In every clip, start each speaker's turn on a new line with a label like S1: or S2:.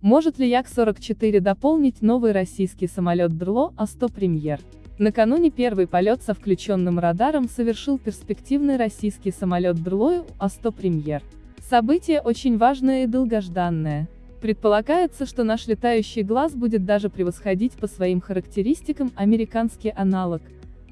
S1: Может ли Як-44 дополнить новый российский самолет ДРЛО А-100 «Премьер»? Накануне первый полет со включенным радаром совершил перспективный российский самолет ДРЛО А-100 «Премьер». Событие очень важное и долгожданное. Предполагается, что наш летающий глаз будет даже превосходить по своим характеристикам американский аналог,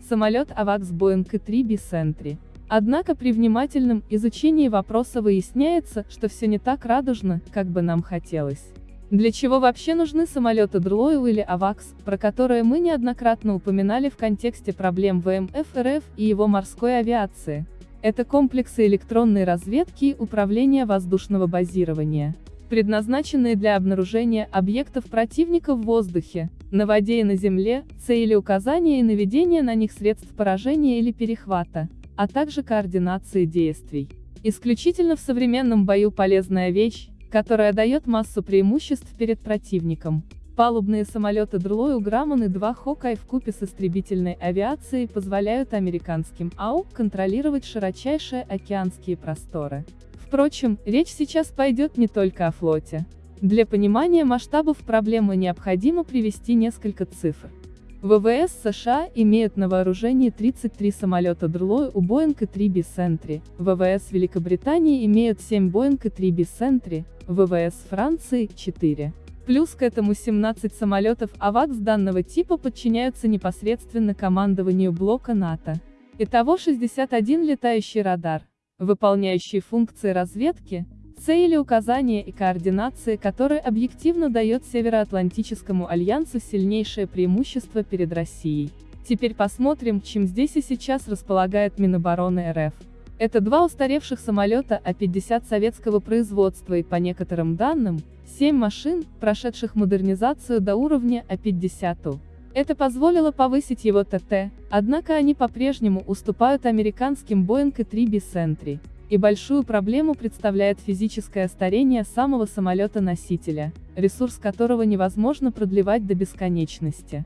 S1: самолет И-3 Bicentry. Однако при внимательном изучении вопроса выясняется, что все не так радужно, как бы нам хотелось. Для чего вообще нужны самолеты Дрлоу или АВАКС, про которые мы неоднократно упоминали в контексте проблем ВМФ РФ и его морской авиации? Это комплексы электронной разведки и управления воздушного базирования, предназначенные для обнаружения объектов противника в воздухе, на воде и на земле, цели указания и наведения на них средств поражения или перехвата, а также координации действий. Исключительно в современном бою полезная вещь, которая дает массу преимуществ перед противником. Палубные самолеты Дрлою Грамман и 2 Хокай вкупе с истребительной авиацией позволяют американским АУ контролировать широчайшие океанские просторы. Впрочем, речь сейчас пойдет не только о флоте. Для понимания масштабов проблемы необходимо привести несколько цифр. ВВС США имеют на вооружении 33 самолета Дрлой у Boeing и 3 Бисентри, ВВС Великобритании имеют 7 Boeing и 3 Бисентри, ВВС Франции – 4. Плюс к этому 17 самолетов АВАКС данного типа подчиняются непосредственно командованию блока НАТО. Итого 61 летающий радар, выполняющий функции разведки, цели указания и координации который объективно дает Североатлантическому альянсу сильнейшее преимущество перед Россией. Теперь посмотрим, чем здесь и сейчас располагает Минобороны РФ. Это два устаревших самолета А-50 советского производства и, по некоторым данным, 7 машин, прошедших модернизацию до уровня А-50. Это позволило повысить его ТТ, однако они по-прежнему уступают американским Boeing и 3 Bicentry. И большую проблему представляет физическое старение самого самолета-носителя, ресурс которого невозможно продлевать до бесконечности.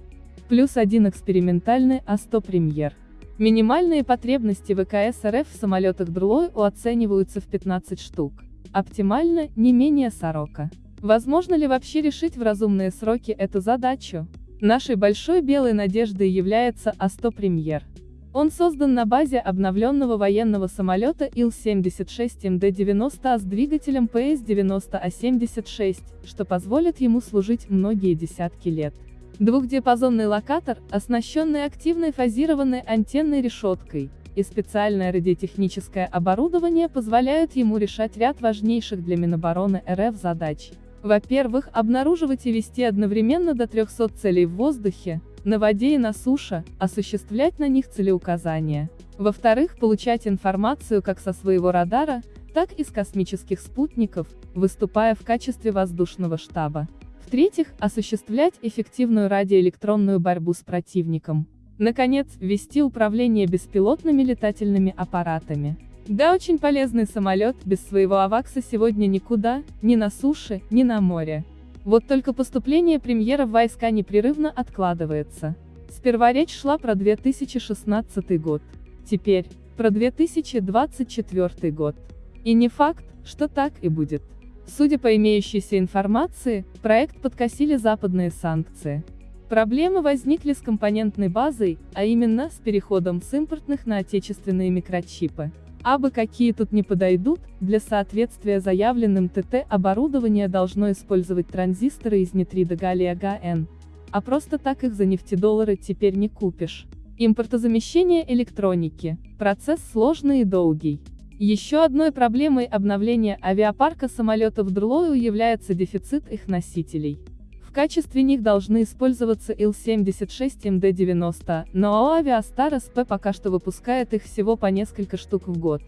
S1: Плюс один экспериментальный А-100 премьер. Минимальные потребности ВКС РФ в самолетах Дрлой оцениваются в 15 штук. Оптимально, не менее 40. Возможно ли вообще решить в разумные сроки эту задачу? Нашей большой белой надеждой является А-100 премьер. Он создан на базе обновленного военного самолета Ил-76МД-90А с двигателем ПС-90А-76, что позволит ему служить многие десятки лет. Двухдиапазонный локатор, оснащенный активной фазированной антенной решеткой, и специальное радиотехническое оборудование позволяют ему решать ряд важнейших для Минобороны РФ задач. Во-первых, обнаруживать и вести одновременно до 300 целей в воздухе, на воде и на суше, осуществлять на них целеуказания. Во-вторых, получать информацию как со своего радара, так и с космических спутников, выступая в качестве воздушного штаба. В-третьих, осуществлять эффективную радиоэлектронную борьбу с противником. Наконец, вести управление беспилотными летательными аппаратами. Да, очень полезный самолет, без своего авакса сегодня никуда, ни на суше, ни на море. Вот только поступление премьера в войска непрерывно откладывается. Сперва речь шла про 2016 год. Теперь, про 2024 год. И не факт, что так и будет. Судя по имеющейся информации, проект подкосили западные санкции. Проблемы возникли с компонентной базой, а именно, с переходом с импортных на отечественные микрочипы. Абы какие тут не подойдут, для соответствия заявленным ТТ оборудование должно использовать транзисторы из нитрида галлия ГН. А просто так их за нефтедоллары теперь не купишь. Импортозамещение электроники. Процесс сложный и долгий. Еще одной проблемой обновления авиапарка самолетов Дрлою является дефицит их носителей. В качестве них должны использоваться Ил-76МД-90, но АО «Авиастар СП» пока что выпускает их всего по несколько штук в год.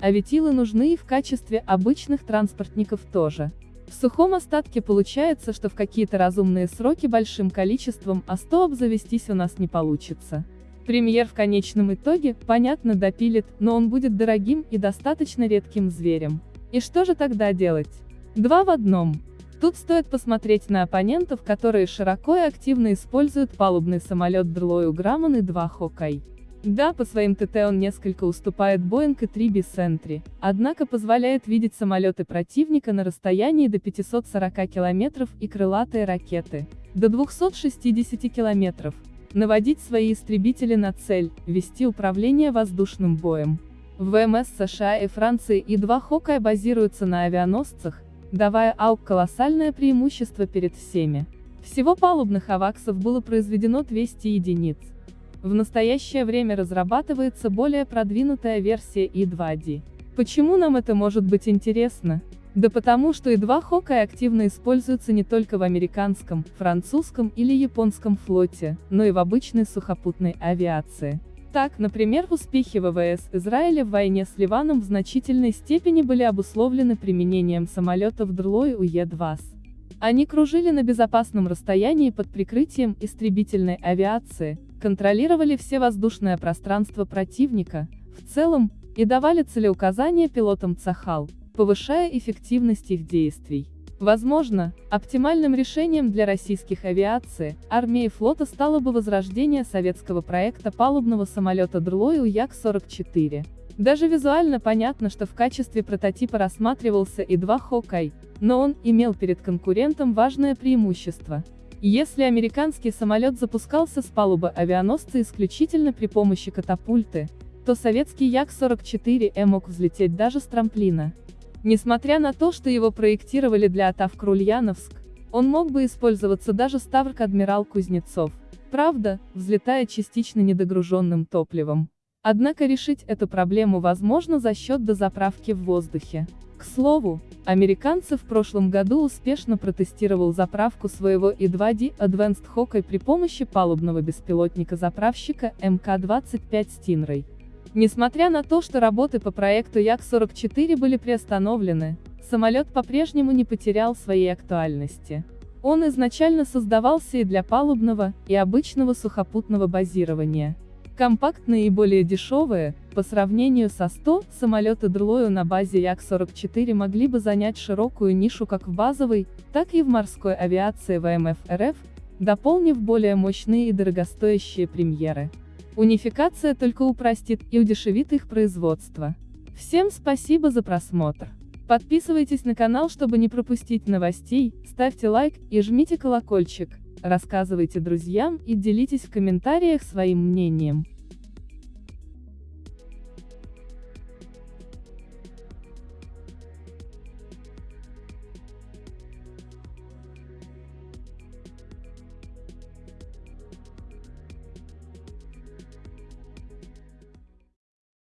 S1: А ведь Илы нужны и в качестве обычных транспортников тоже. В сухом остатке получается, что в какие-то разумные сроки большим количеством А100 обзавестись у нас не получится. Премьер в конечном итоге, понятно, допилит, но он будет дорогим и достаточно редким зверем. И что же тогда делать? Два в одном. Тут стоит посмотреть на оппонентов, которые широко и активно используют палубный самолет Дрлою Грамман и 2 Хокай. Да, по своим ТТ он несколько уступает Boeing и 3 Sentry, однако позволяет видеть самолеты противника на расстоянии до 540 км и крылатые ракеты до 260 км, наводить свои истребители на цель, вести управление воздушным боем. ВМС США и Франции и два Хоккай базируются на авианосцах, давая АУК колоссальное преимущество перед всеми. Всего палубных аваксов было произведено 200 единиц. В настоящее время разрабатывается более продвинутая версия И-2D. Почему нам это может быть интересно? Да потому что И-2 Хоккай активно используется не только в американском, французском или японском флоте, но и в обычной сухопутной авиации. Так, например, успехи ВВС Израиля в войне с Ливаном в значительной степени были обусловлены применением самолетов Дрлой УЕ-2С. Они кружили на безопасном расстоянии под прикрытием истребительной авиации, контролировали все воздушное пространство противника, в целом, и давали целеуказания пилотам Цахал, повышая эффективность их действий. Возможно, оптимальным решением для российских авиации, армии и флота стало бы возрождение советского проекта палубного самолета Дрлой Як-44. Даже визуально понятно, что в качестве прототипа рассматривался И-2 Хоккай, но он имел перед конкурентом важное преимущество – если американский самолет запускался с палубы авианосца исключительно при помощи катапульты, то советский Як-44Э мог взлететь даже с трамплина. Несмотря на то, что его проектировали для атак Ульяновск, он мог бы использоваться даже Ставрк Адмирал Кузнецов, правда, взлетая частично недогруженным топливом. Однако решить эту проблему возможно за счет дозаправки в воздухе. К слову, американцы в прошлом году успешно протестировал заправку своего И-2D Advanced Hawkeye при помощи палубного беспилотника-заправщика МК-25 Stingray. Несмотря на то, что работы по проекту Як-44 были приостановлены, самолет по-прежнему не потерял своей актуальности. Он изначально создавался и для палубного, и обычного сухопутного базирования. Компактные и более дешевые, по сравнению со 100, самолеты Дрлою на базе Як-44 могли бы занять широкую нишу как в базовой, так и в морской авиации ВМФ РФ, дополнив более мощные и дорогостоящие премьеры. Унификация только упростит и удешевит их производство. Всем спасибо за просмотр. Подписывайтесь на канал, чтобы не пропустить новостей, ставьте лайк и жмите колокольчик рассказывайте друзьям и делитесь в комментариях своим мнением.